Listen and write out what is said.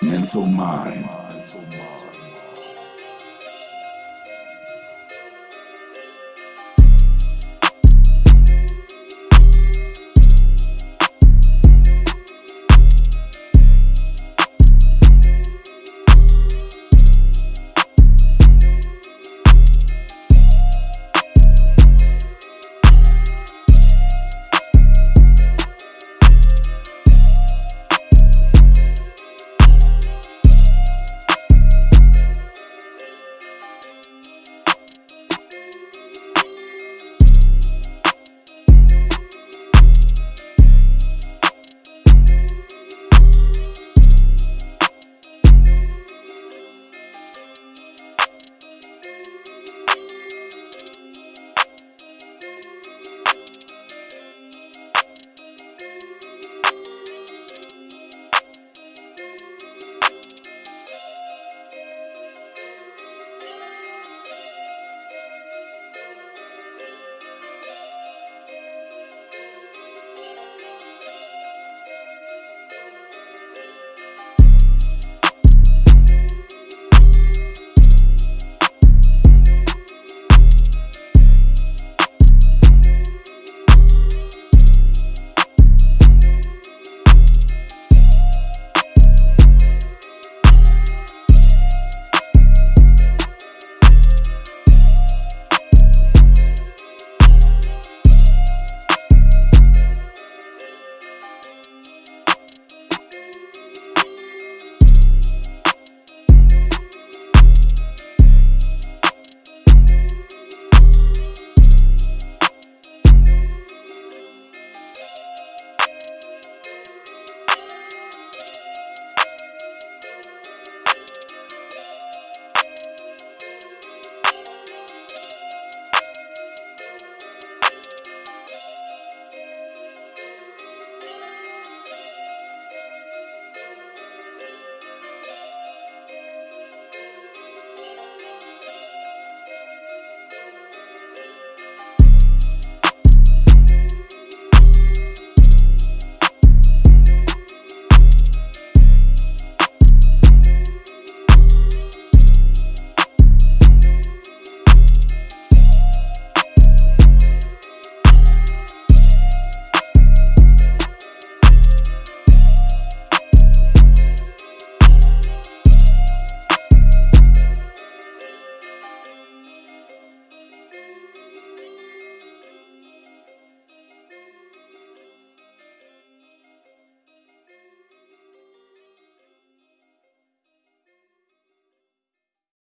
mental mind.